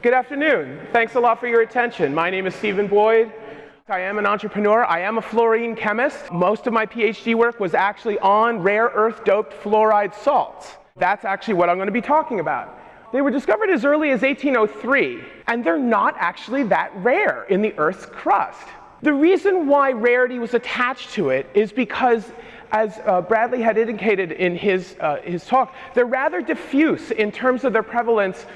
Good afternoon. Thanks a lot for your attention. My name is Stephen Boyd. I am an entrepreneur. I am a fluorine chemist. Most of my PhD work was actually on rare earth doped fluoride salts. That's actually what I'm going to be talking about. They were discovered as early as 1803, and they're not actually that rare in the Earth's crust. The reason why rarity was attached to it is because as uh, Bradley had indicated in his, uh, his talk, they're rather diffuse in terms of their prevalence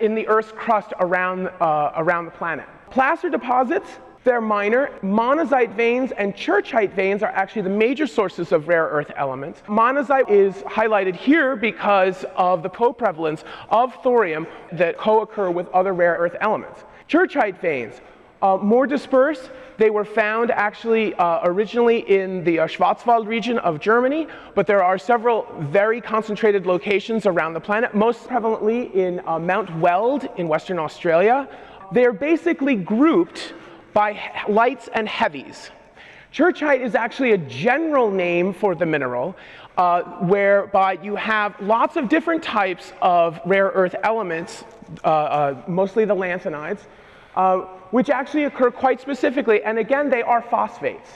in the Earth's crust around, uh, around the planet. Placer deposits, they're minor. Monazite veins and churchite veins are actually the major sources of rare earth elements. Monazite is highlighted here because of the co-prevalence of thorium that co-occur with other rare earth elements. Churchite veins, uh, more dispersed. They were found actually uh, originally in the uh, Schwarzwald region of Germany, but there are several very concentrated locations around the planet, most prevalently in uh, Mount Weld in Western Australia. They're basically grouped by lights and heavies. Churchite is actually a general name for the mineral, uh, whereby you have lots of different types of rare earth elements, uh, uh, mostly the lanthanides, uh, which actually occur quite specifically. And again, they are phosphates.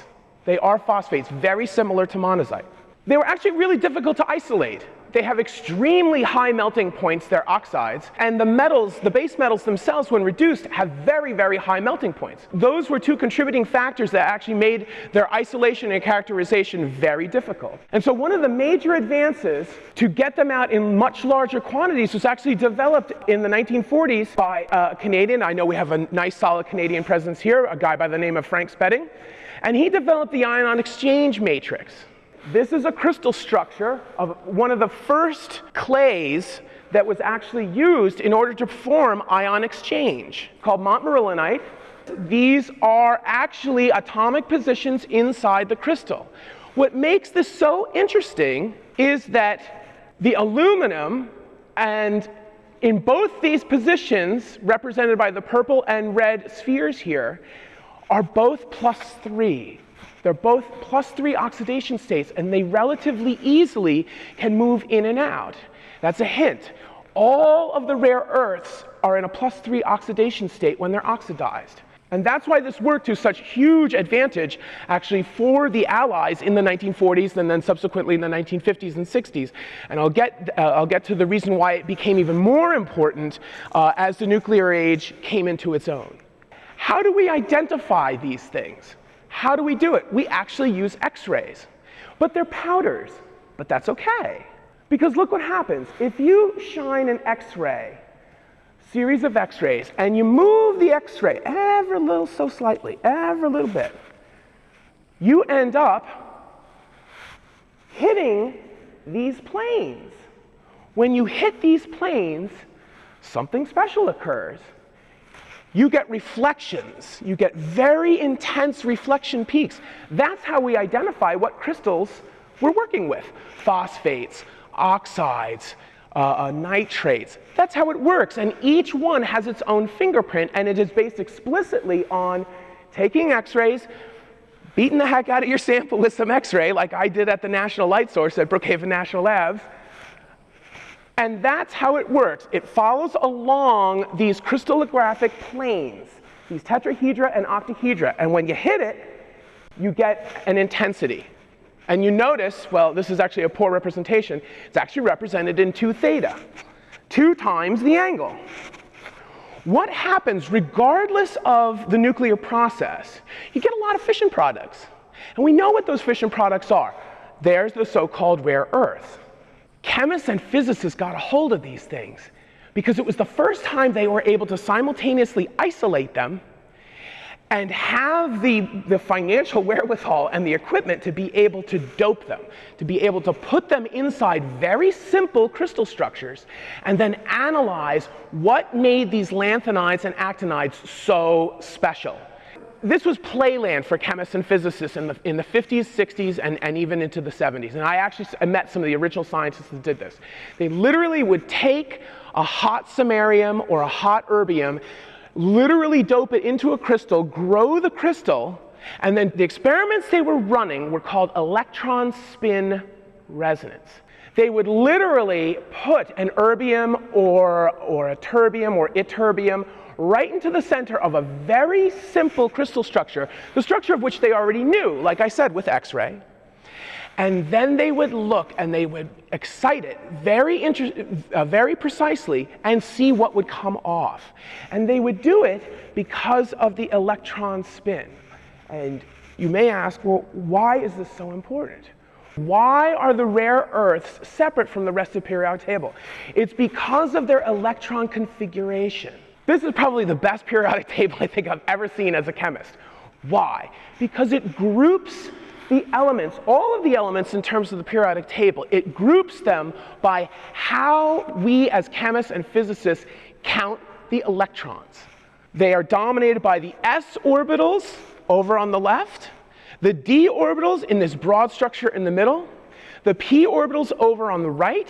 They are phosphates, very similar to monazite. They were actually really difficult to isolate. They have extremely high melting points, they're oxides, and the metals, the base metals themselves, when reduced, have very, very high melting points. Those were two contributing factors that actually made their isolation and characterization very difficult. And so one of the major advances to get them out in much larger quantities was actually developed in the 1940s by a Canadian, I know we have a nice solid Canadian presence here, a guy by the name of Frank Spedding, and he developed the ion exchange matrix. This is a crystal structure of one of the first clays that was actually used in order to form ion exchange, called montmorillonite. These are actually atomic positions inside the crystal. What makes this so interesting is that the aluminum and in both these positions, represented by the purple and red spheres here, are both plus three. They're both plus three oxidation states, and they relatively easily can move in and out. That's a hint. All of the rare earths are in a plus three oxidation state when they're oxidized. And that's why this worked to such huge advantage, actually, for the Allies in the 1940s and then subsequently in the 1950s and 60s. And I'll get, uh, I'll get to the reason why it became even more important uh, as the nuclear age came into its own. How do we identify these things? How do we do it? We actually use x-rays. But they're powders, but that's okay. Because look what happens. If you shine an x-ray, series of x-rays, and you move the x-ray ever a little so slightly, ever a little bit, you end up hitting these planes. When you hit these planes, something special occurs you get reflections. You get very intense reflection peaks. That's how we identify what crystals we're working with. Phosphates, oxides, uh, uh, nitrates. That's how it works. And each one has its own fingerprint, and it is based explicitly on taking x-rays, beating the heck out of your sample with some x-ray, like I did at the National Light Source at Brookhaven National Labs, and that's how it works. It follows along these crystallographic planes, these tetrahedra and octahedra. And when you hit it, you get an intensity. And you notice, well, this is actually a poor representation. It's actually represented in 2 theta, 2 times the angle. What happens regardless of the nuclear process? You get a lot of fission products. And we know what those fission products are. There's the so-called rare earth. Chemists and physicists got a hold of these things because it was the first time they were able to simultaneously isolate them and have the, the financial wherewithal and the equipment to be able to dope them, to be able to put them inside very simple crystal structures and then analyze what made these lanthanides and actinides so special this was playland for chemists and physicists in the, in the 50s, 60s, and, and even into the 70s. And I actually met some of the original scientists that did this. They literally would take a hot samarium or a hot erbium, literally dope it into a crystal, grow the crystal, and then the experiments they were running were called electron spin resonance. They would literally put an erbium or, or a terbium or ytterbium right into the center of a very simple crystal structure, the structure of which they already knew, like I said, with X-ray. And then they would look and they would excite it very, uh, very precisely and see what would come off. And they would do it because of the electron spin. And you may ask, well, why is this so important? Why are the rare earths separate from the rest of the periodic table? It's because of their electron configuration. This is probably the best periodic table I think I've ever seen as a chemist. Why? Because it groups the elements, all of the elements in terms of the periodic table, it groups them by how we as chemists and physicists count the electrons. They are dominated by the s orbitals over on the left, the d orbitals in this broad structure in the middle, the p orbitals over on the right,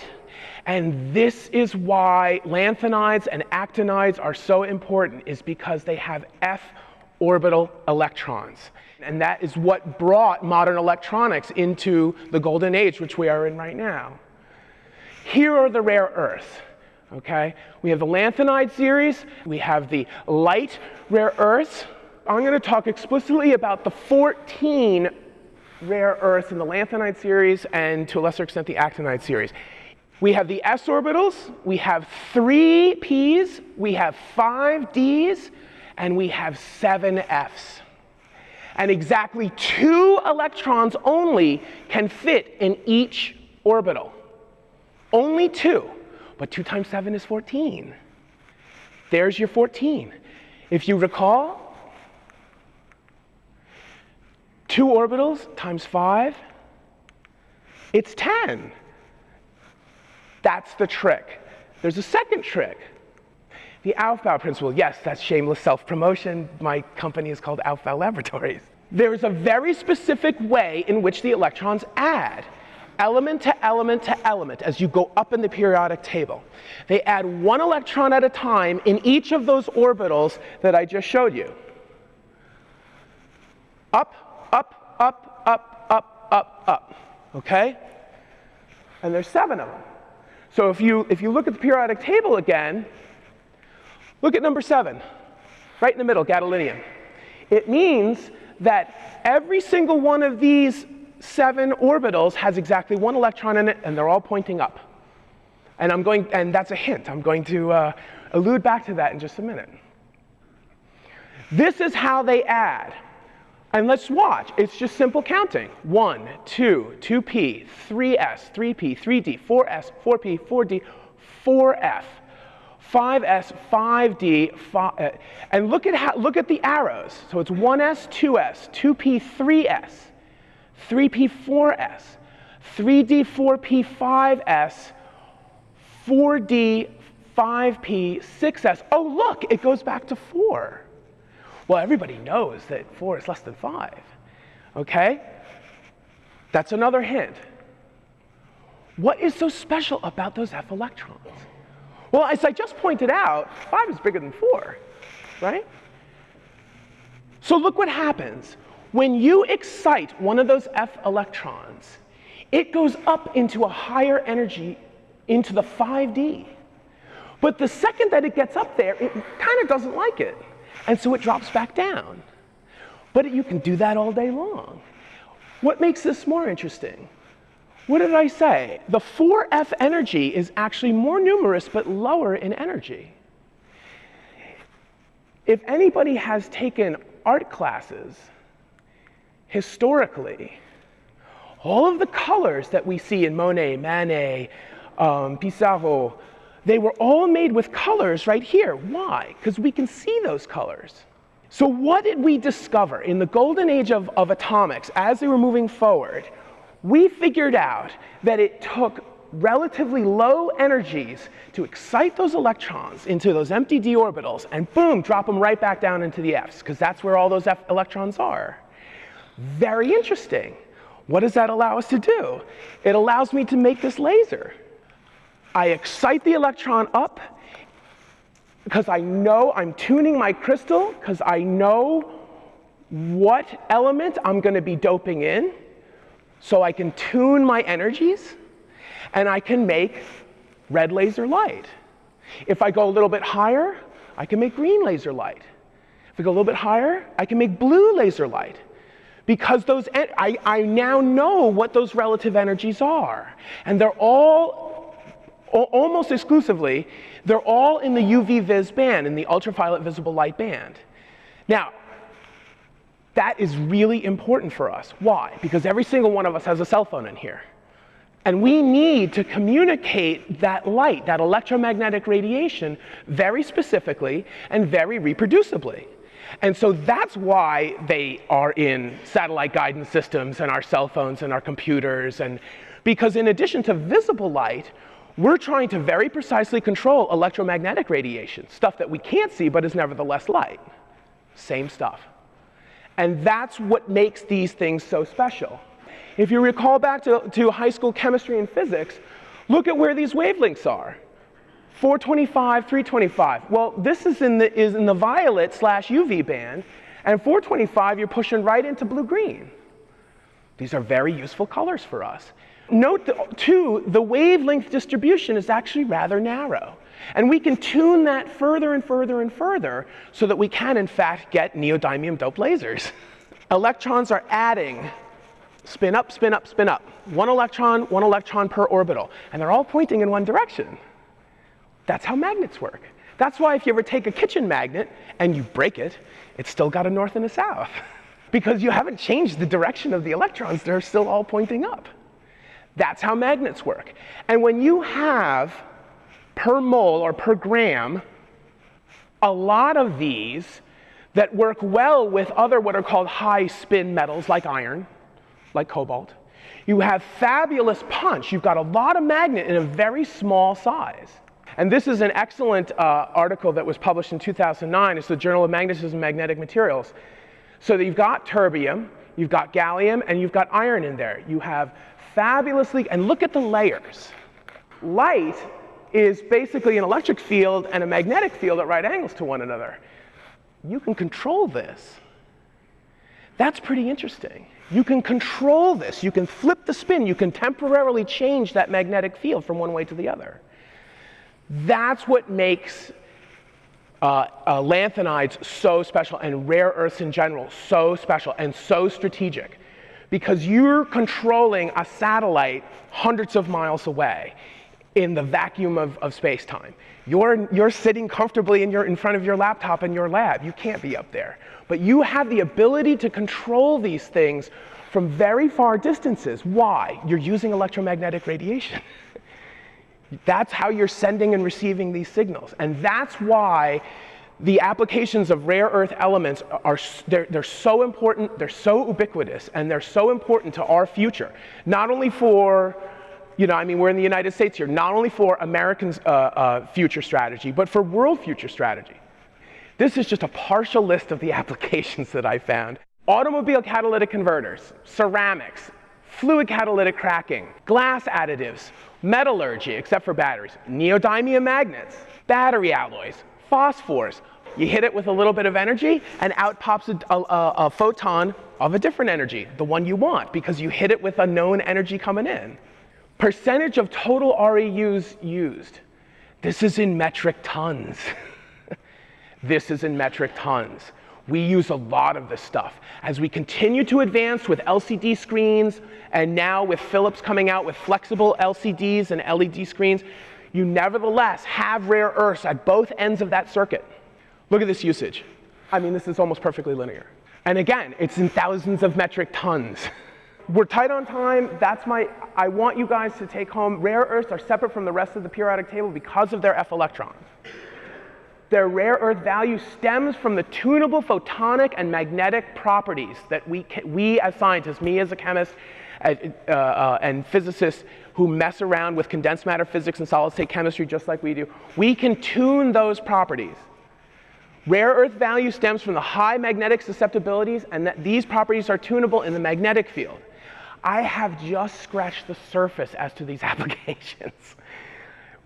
and this is why lanthanides and actinides are so important, is because they have f orbital electrons. And that is what brought modern electronics into the golden age, which we are in right now. Here are the rare earths. Okay? We have the lanthanide series, we have the light rare earths. I'm going to talk explicitly about the 14 rare earths in the lanthanide series and to a lesser extent the actinide series. We have the s orbitals, we have three p's, we have five d's, and we have seven f's and exactly two electrons only can fit in each orbital. Only two, but 2 times 7 is 14. There's your 14. If you recall, two orbitals times 5, it's 10. That's the trick. There's a second trick. The Aufbau principle, yes, that's shameless self-promotion. My company is called Aufbau Laboratories. There's a very specific way in which the electrons add element to element to element as you go up in the periodic table. They add one electron at a time in each of those orbitals that I just showed you. Up, up, up, up, up, up, up, okay? And there's seven of them. So if you, if you look at the periodic table again, Look at number seven, right in the middle, gadolinium. It means that every single one of these seven orbitals has exactly one electron in it, and they're all pointing up. And I'm going, and that's a hint. I'm going to uh, allude back to that in just a minute. This is how they add. And let's watch. It's just simple counting. 1, 2, 2p, 3s, 3p, 3d, 4s, 4p, 4d, 4f. 5s, 5d, 5, uh, and look at, how, look at the arrows. So it's 1s, 2s, 2p, 3s, 3p, 4s, 3d, 4p, 5s, 4d, 5p, 6s. Oh, look, it goes back to 4. Well, everybody knows that 4 is less than 5. Okay? That's another hint. What is so special about those F electrons? Well, as I just pointed out, 5 is bigger than 4, right? So look what happens. When you excite one of those F electrons, it goes up into a higher energy, into the 5D. But the second that it gets up there, it kind of doesn't like it. And so it drops back down. But you can do that all day long. What makes this more interesting? What did I say? The 4F energy is actually more numerous but lower in energy. If anybody has taken art classes, historically, all of the colors that we see in Monet, Manet, um, Pissarro, they were all made with colors right here. Why? Because we can see those colors. So what did we discover in the golden age of, of atomics as they were moving forward? we figured out that it took relatively low energies to excite those electrons into those empty d orbitals and boom, drop them right back down into the f's, because that's where all those F electrons are. Very interesting. What does that allow us to do? It allows me to make this laser. I excite the electron up because I know I'm tuning my crystal, because I know what element I'm going to be doping in so I can tune my energies. and I can make red laser light. If I go a little bit higher, I can make green laser light. If I go a little bit higher, I can make blue laser light. Because those, I, I now know what those relative energies are. And they're all, almost exclusively, they're all in the UV vis band, in the ultraviolet visible light band. Now, that is really important for us. Why? Because every single one of us has a cell phone in here. And we need to communicate that light, that electromagnetic radiation, very specifically and very reproducibly. And so that's why they are in satellite guidance systems and our cell phones and our computers. And because in addition to visible light, we're trying to very precisely control electromagnetic radiation, stuff that we can't see but is nevertheless light. Same stuff. And that's what makes these things so special. If you recall back to, to high school chemistry and physics, look at where these wavelengths are. 425, 325. Well, this is in the, is in the violet slash UV band, and 425 you're pushing right into blue-green. These are very useful colors for us. Note, the, too, the wavelength distribution is actually rather narrow. And we can tune that further and further and further so that we can, in fact, get neodymium doped lasers. Electrons are adding spin up, spin up, spin up. One electron, one electron per orbital. And they're all pointing in one direction. That's how magnets work. That's why if you ever take a kitchen magnet and you break it, it's still got a north and a south. because you haven't changed the direction of the electrons, they're still all pointing up. That's how magnets work. And when you have per mole or per gram a lot of these that work well with other what are called high spin metals like iron, like cobalt, you have fabulous punch. You've got a lot of magnet in a very small size. And this is an excellent uh, article that was published in 2009. It's the Journal of Magnetism and Magnetic Materials. So that you've got terbium, you've got gallium, and you've got iron in there. You have fabulously, and look at the layers. Light is basically an electric field and a magnetic field at right angles to one another. You can control this. That's pretty interesting. You can control this. You can flip the spin. You can temporarily change that magnetic field from one way to the other. That's what makes uh, uh, lanthanides so special and rare earths in general so special and so strategic because you're controlling a satellite hundreds of miles away in the vacuum of, of space-time. You're, you're sitting comfortably in, your, in front of your laptop in your lab. You can't be up there. But you have the ability to control these things from very far distances. Why? You're using electromagnetic radiation. That's how you're sending and receiving these signals. And that's why the applications of rare earth elements are they're, they're so important, they're so ubiquitous, and they're so important to our future. Not only for, you know, I mean, we're in the United States here, not only for Americans' uh, uh, future strategy, but for world future strategy. This is just a partial list of the applications that I found. Automobile catalytic converters, ceramics, fluid catalytic cracking, glass additives, metallurgy, except for batteries, neodymium magnets, battery alloys, phosphors. You hit it with a little bit of energy, and out pops a, a, a photon of a different energy, the one you want, because you hit it with a known energy coming in. Percentage of total REUs used. This is in metric tons. this is in metric tons. We use a lot of this stuff. As we continue to advance with LCD screens, and now with Philips coming out with flexible LCDs and LED screens, you nevertheless have rare earths at both ends of that circuit. Look at this usage. I mean, this is almost perfectly linear. And again, it's in thousands of metric tons. We're tight on time. That's my, I want you guys to take home. Rare earths are separate from the rest of the periodic table because of their F electrons. Their rare earth value stems from the tunable photonic and magnetic properties that we, we as scientists, me as a chemist, uh, uh, and physicists who mess around with condensed matter physics and solid state chemistry just like we do, we can tune those properties. Rare earth value stems from the high magnetic susceptibilities and that these properties are tunable in the magnetic field. I have just scratched the surface as to these applications.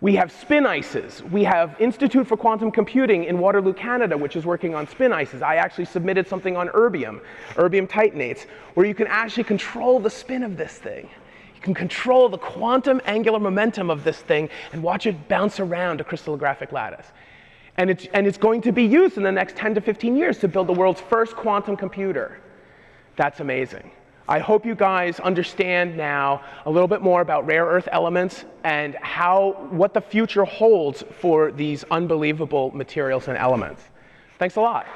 We have spin ices. We have Institute for Quantum Computing in Waterloo, Canada, which is working on spin ices. I actually submitted something on erbium, erbium titanates, where you can actually control the spin of this thing. You can control the quantum angular momentum of this thing and watch it bounce around a crystallographic lattice. And it's, and it's going to be used in the next 10 to 15 years to build the world's first quantum computer. That's amazing. I hope you guys understand now a little bit more about rare earth elements and how, what the future holds for these unbelievable materials and elements. Thanks a lot.